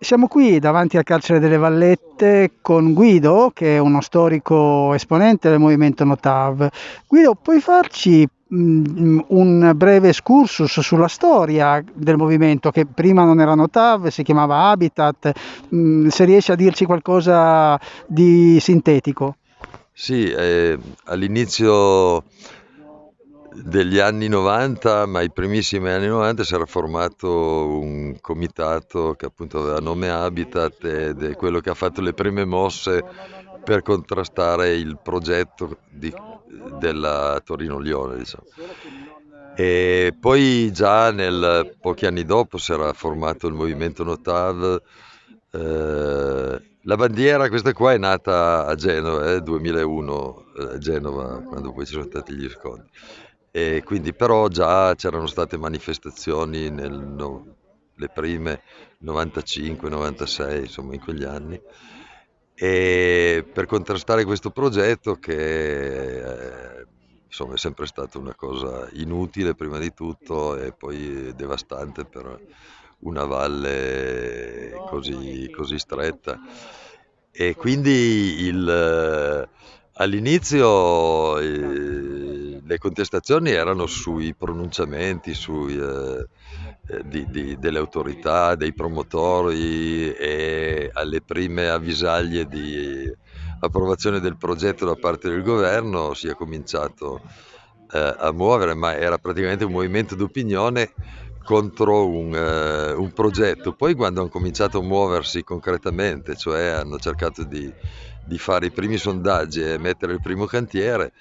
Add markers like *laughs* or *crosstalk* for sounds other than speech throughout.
Siamo qui davanti al carcere delle Vallette con Guido, che è uno storico esponente del movimento Notav. Guido, puoi farci mm, un breve excursus sulla storia del movimento che prima non era Notav, si chiamava Habitat, mm, se riesci a dirci qualcosa di sintetico? Sì, eh, all'inizio degli anni 90, ma i primissimi anni 90 si era formato un comitato che appunto aveva nome Habitat ed è quello che ha fatto le prime mosse per contrastare il progetto di, della Torino-Lione. Diciamo. E poi già nel, pochi anni dopo si era formato il movimento Notav. Eh, la bandiera, questa qua, è nata a Genova, eh, 2001, a eh, Genova, quando poi ci sono stati gli scontri. E quindi però già c'erano state manifestazioni nel, le prime 95, 96, insomma in quegli anni. E per contrastare questo progetto che eh, insomma è sempre stata una cosa inutile prima di tutto e poi devastante per una valle così, così stretta. E quindi il, all'inizio eh, le contestazioni erano sui pronunciamenti sui, eh, eh, di, di, delle autorità, dei promotori e alle prime avvisaglie di approvazione del progetto da parte del governo si è cominciato eh, a muovere, ma era praticamente un movimento d'opinione contro un, eh, un, progetto. Poi quando hanno cominciato a muoversi concretamente, cioè hanno cercato di, di fare i primi sondaggi e mettere il primo cantiere,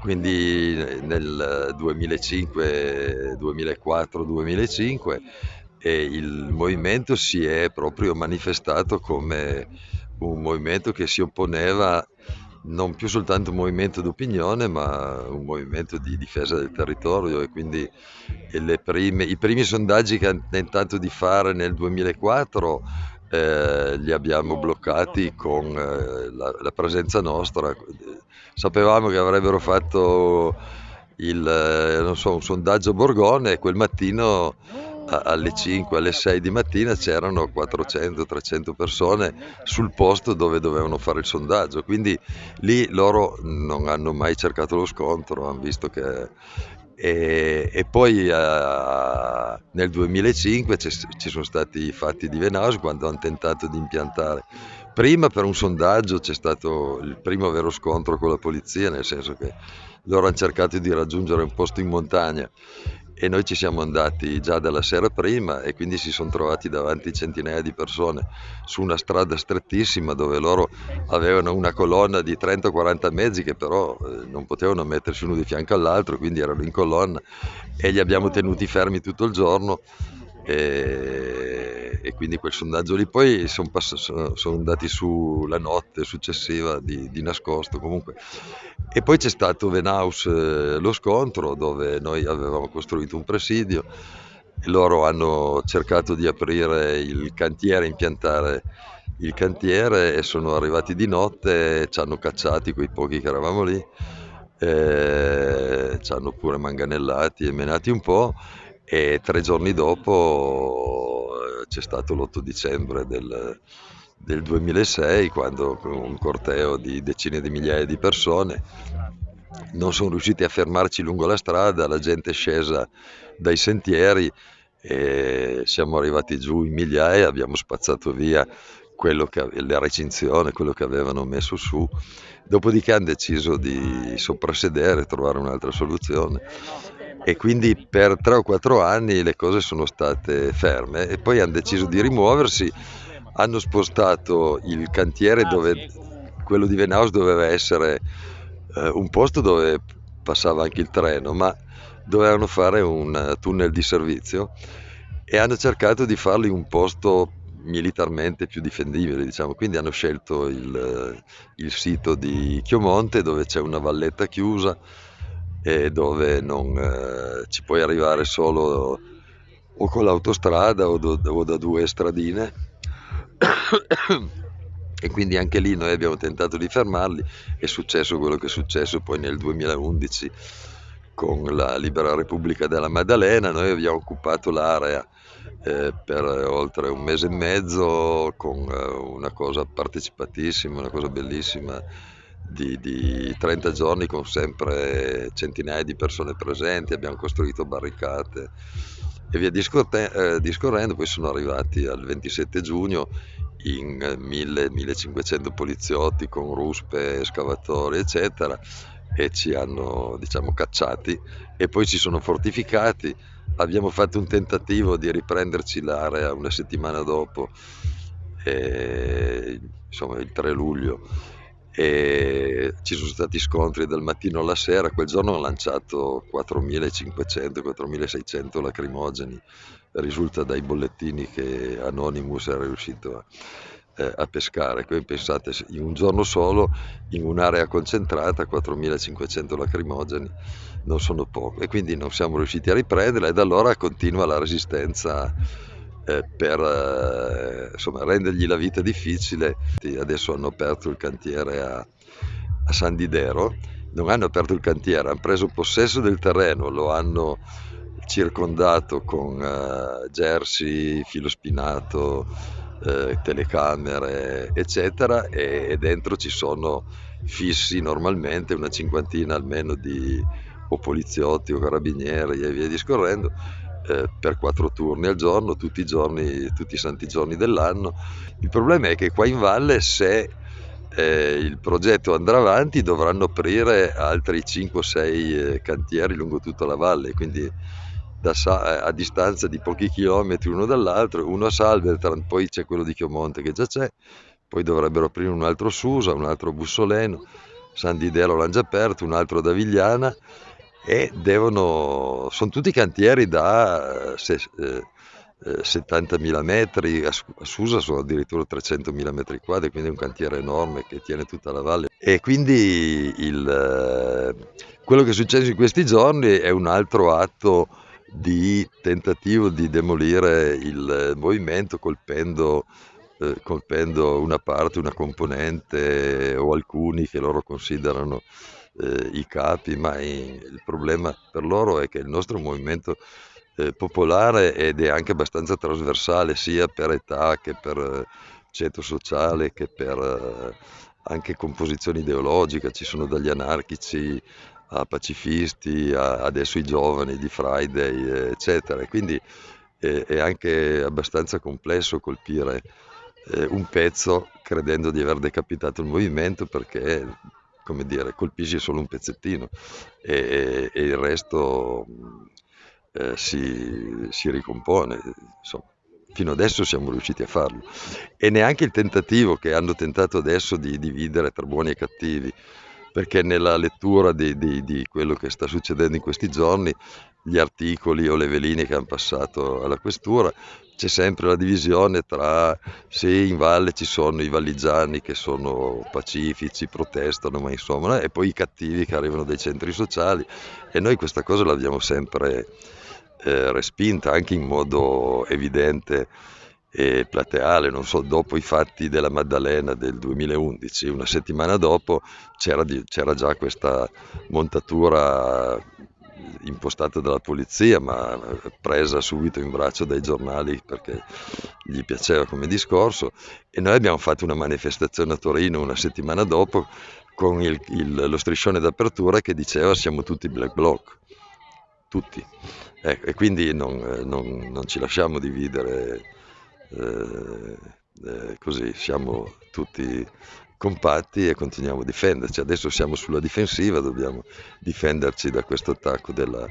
quindi nel 2005, 2004, 2005 e il movimento si è proprio manifestato come un movimento che si opponeva non più soltanto un movimento d'opinione, ma un movimento di difesa del territorio. E quindi prime, i primi sondaggi che hanno tentato di fare nel 2004 eh, li abbiamo bloccati con eh, la, la, presenza nostra. Sapevamo che avrebbero fatto il, eh, so, un sondaggio Borgone e quel mattino alle 5, alle 6 di mattina c'erano 400-300 persone sul posto dove dovevano fare il sondaggio, quindi lì loro non hanno mai cercato lo scontro, hanno visto che... E, e poi uh, nel 2005 ci sono stati i fatti di Venaus quando hanno tentato di impiantare. Prima per un sondaggio c'è stato il primo vero scontro con la polizia, nel senso che loro hanno cercato di raggiungere un posto in montagna e noi ci siamo andati già dalla sera prima e quindi si sono trovati davanti centinaia di persone su una strada strettissima dove loro avevano una colonna di 30-40 mezzi che però eh, non potevano mettersi uno di fianco all'altro, quindi erano in colonna e li abbiamo tenuti fermi tutto il giorno e, e quindi quel sondaggio lì poi sono, pass- sono andati su la notte successiva di, di, nascosto comunque. E poi c'è stato Venaus eh, lo scontro dove noi avevamo costruito un presidio e loro hanno cercato di aprire il cantiere, impiantare il cantiere e sono arrivati di notte e ci hanno cacciati quei pochi che eravamo lì eh, ci hanno pure manganellati e menati un po' e tre giorni dopo eh, c'è stato l'8 dicembre del, del 2006 quando un corteo di decine di migliaia di persone non sono riusciti a fermarci lungo la strada, la gente è scesa dai sentieri e siamo arrivati giù in migliaia, abbiamo spazzato via che, la recinzione, quello che avevano messo su, dopodiché hanno deciso di soprassedere trovare un'altra soluzione e quindi per tre o quattro anni le cose sono state ferme e poi hanno deciso di rimuoversi, hanno spostato il cantiere dove quello di Venaus doveva essere eh, un posto dove passava anche il treno, ma dovevano fare un tunnel di servizio e hanno cercato di farlo in un posto militarmente più difendibile, diciamo. quindi hanno scelto il, il sito di Chiomonte dove c'è una valletta chiusa e dove non eh, ci puoi arrivare solo o con l'autostrada o, do, o da due stradine. *coughs* E quindi anche lì noi abbiamo tentato di fermarli è successo quello che è successo poi nel 2011 con la Libera Repubblica della Maddalena. Noi abbiamo occupato l'area eh, per oltre un mese e mezzo con eh, una cosa partecipatissima, una cosa bellissima di, di 30 giorni con sempre centinaia di persone presenti, abbiamo costruito barricate e via eh, discorrendo, poi sono arrivati al 27 giugno in 1000-1500 poliziotti con ruspe, escavatori, eccetera, e ci hanno diciamo cacciati e poi ci sono fortificati. Abbiamo fatto un tentativo di riprenderci l'area una settimana dopo, e, insomma il 3 luglio, e ci sono stati scontri dal mattino alla sera. Quel giorno hanno lanciato 4.500-4.600 lacrimogeni, risulta dai bollettini che Anonymous era riuscito a, eh, a pescare. Quindi pensate, in un giorno solo, in un'area concentrata, 4.500 lacrimogeni non sono poco e quindi non siamo riusciti a riprenderla e da allora continua la resistenza eh, per eh, insomma, rendergli la vita difficile. Adesso hanno aperto il cantiere a, a San Didero, non hanno aperto il cantiere, hanno preso possesso del terreno, lo hanno circondato con uh, jersey, filo spinato, uh, telecamere, eccetera, e, e, dentro ci sono fissi normalmente una cinquantina almeno di o poliziotti o carabinieri e via discorrendo eh, per quattro turni al giorno, tutti i giorni, tutti i santi giorni dell'anno. Il problema è che qua in valle se eh, il progetto andrà avanti dovranno aprire altri 5-6 eh, cantieri lungo tutta la valle, quindi da, a distanza di pochi chilometri uno dall'altro, uno a Salvertran, poi c'è quello di Chiomonte che già c'è, poi dovrebbero aprire un altro Susa, un altro Bussoleno, San Didero l'hanno già aperto, un altro da Vigliana e devono, sono tutti cantieri da se, eh, 70.000 eh, metri, a Susa sono addirittura 300.000 metri quadri, quindi è un cantiere enorme che tiene tutta la valle. E quindi il, eh, quello che è successo in questi giorni è un altro atto di tentativo di demolire il movimento colpendo, eh, colpendo una parte, una componente o alcuni che loro considerano eh, i capi, ma in, il problema per loro è che il nostro movimento eh, popolare ed è anche abbastanza trasversale sia per età che per eh, ceto sociale che per eh, anche composizione ideologica, ci sono dagli anarchici a pacifisti, a, adesso i giovani di Friday, eccetera. Quindi è, è anche abbastanza complesso colpire eh, un pezzo credendo di aver decapitato il movimento perché come dire, colpisci solo un pezzettino e, e il resto eh, si, si, ricompone. Insomma, fino adesso siamo riusciti a farlo. E neanche il tentativo che hanno tentato adesso di dividere tra buoni e cattivi, perché nella lettura di, di, di quello che sta succedendo in questi giorni, gli articoli o le veline che hanno passato alla questura c'è sempre la divisione tra se in valle ci sono i valligiani che sono pacifici, protestano, ma insomma, e poi i cattivi che arrivano dai centri sociali. E noi questa cosa l'abbiamo sempre eh, respinta anche in modo evidente e plateale, non so, dopo i fatti della Maddalena del 2011, una settimana dopo c'era, di, c'era già questa montatura impostata dalla polizia, ma presa subito in braccio dai giornali perché gli piaceva come discorso. E noi abbiamo fatto una manifestazione a Torino una settimana dopo con il, il, lo striscione d'apertura che diceva siamo tutti black bloc, tutti. Ecco, e quindi non, non, non, ci lasciamo dividere eh, eh, così, siamo tutti compatti e continuiamo a difenderci. Adesso siamo sulla difensiva, dobbiamo difenderci da questo attacco della,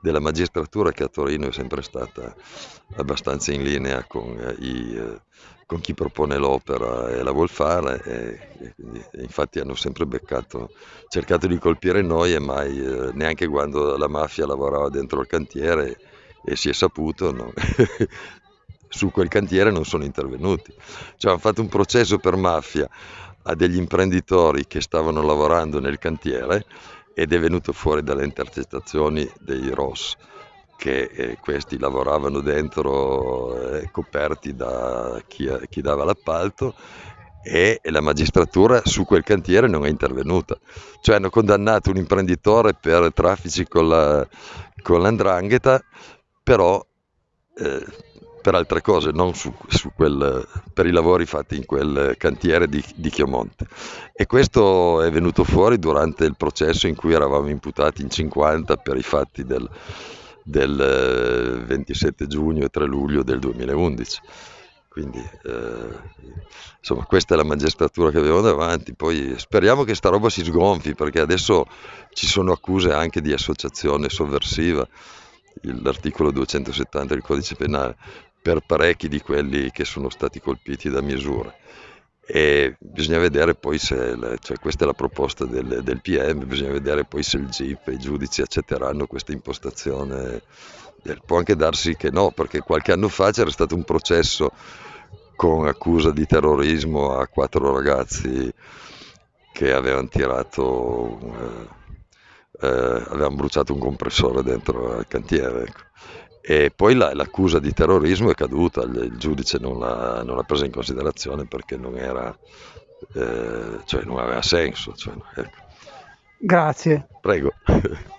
della magistratura che a Torino è sempre stata abbastanza in linea con, eh, i, eh, con chi propone l'opera e la vuol fare e, e, quindi, infatti hanno sempre beccato, cercato di colpire noi e mai, eh, neanche quando la mafia lavorava dentro il cantiere e si è saputo, no? *laughs* su quel cantiere non sono intervenuti. Cioè hanno fatto un processo per mafia a degli imprenditori che stavano lavorando nel cantiere ed è venuto fuori dalle intercettazioni dei ROS che eh, questi lavoravano dentro eh, coperti da chi, chi dava l'appalto e la magistratura su quel cantiere non è intervenuta. Cioè hanno condannato un imprenditore per traffici con, la, con l'andrangheta, però eh, per altre cose, non su, su quel, per i lavori fatti in quel cantiere di, di Chiomonte. E questo è venuto fuori durante il processo in cui eravamo imputati in 50 per i fatti del, del 27 giugno e 3 luglio del 2011. Quindi eh, insomma questa è la magistratura che abbiamo davanti, poi speriamo che sta roba si sgonfi perché adesso ci sono accuse anche di associazione sovversiva, l'articolo 270 del codice penale, per parecchi di quelli che sono stati colpiti da misure. E bisogna vedere poi se, cioè questa è la proposta del, del PM, bisogna vedere poi se il GIP e i giudici accetteranno questa impostazione. Può anche darsi che no, perché qualche anno fa c'era stato un processo con accusa di terrorismo a quattro ragazzi che avevano tirato, eh, eh, avevano bruciato un compressore dentro al cantiere. Ecco. E poi la, l'accusa di terrorismo è caduta, il, il giudice non l'ha, non l'ha, presa in considerazione perché non, era, eh, cioè non aveva senso. Cioè, ecco. Grazie. Prego. *laughs*